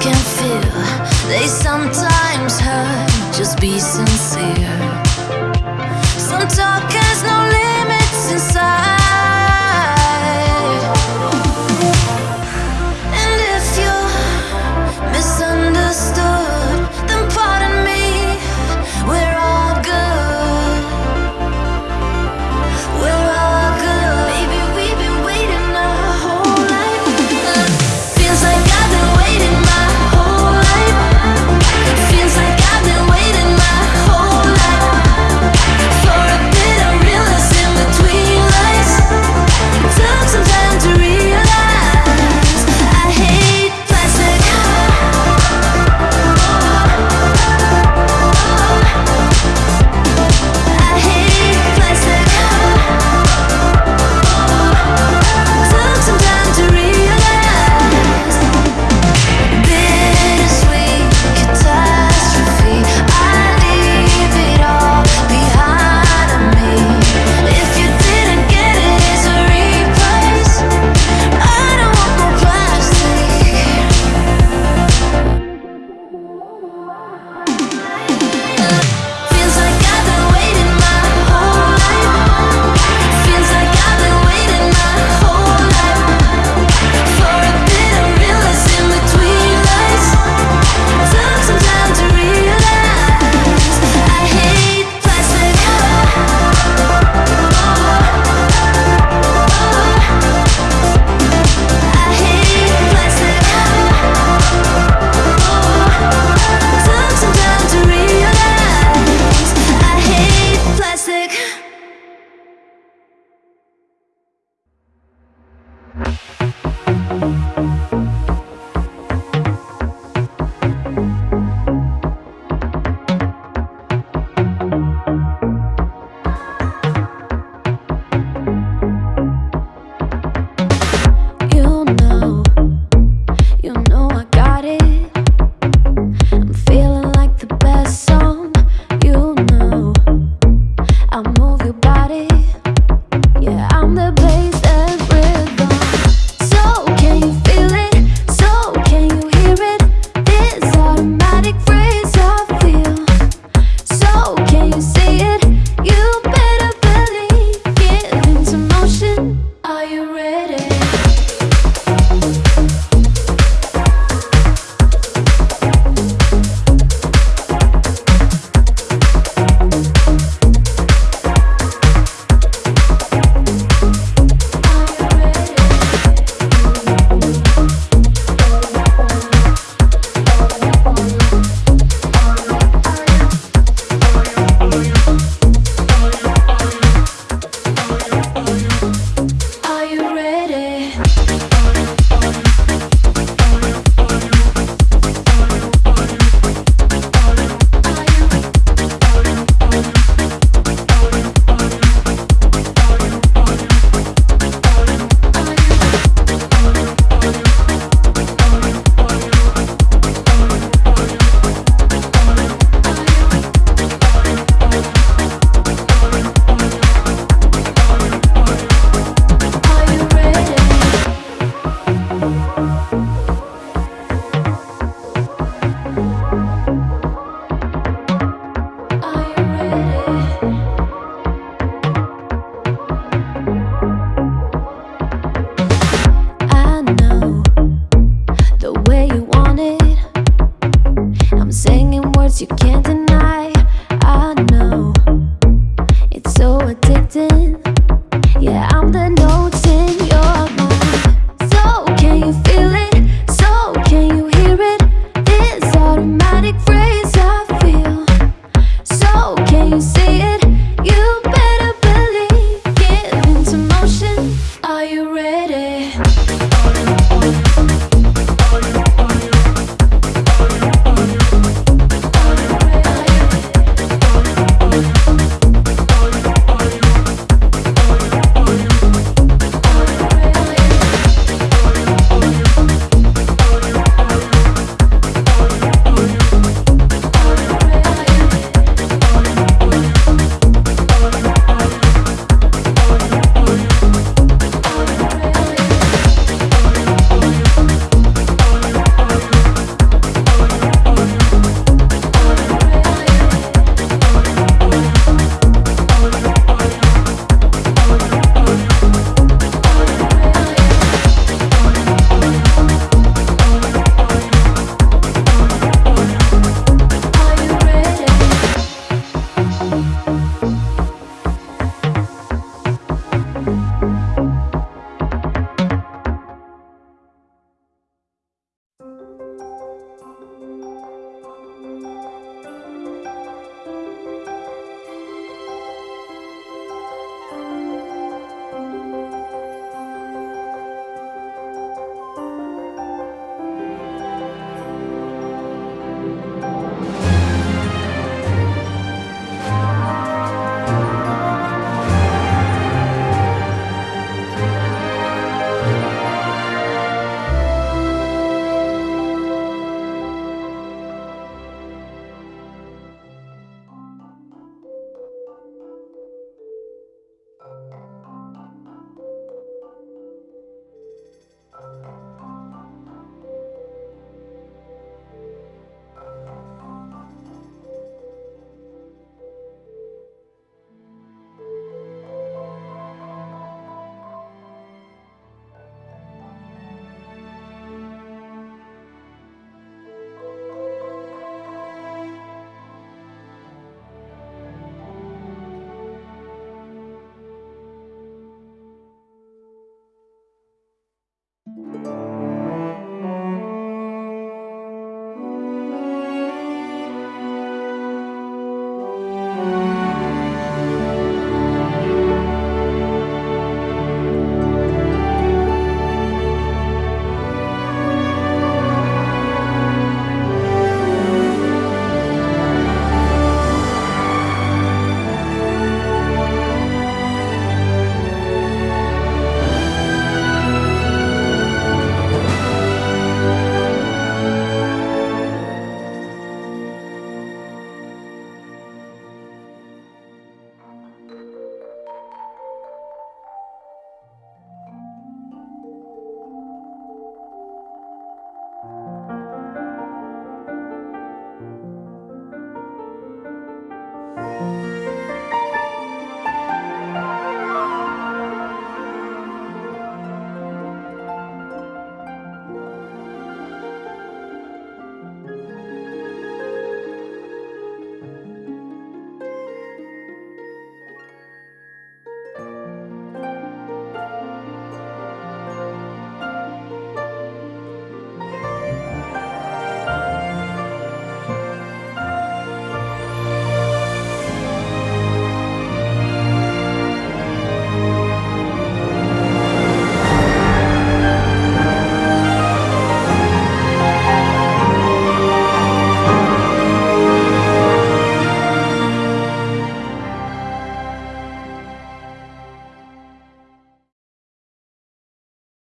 can feel, they sometimes hurt. Just be You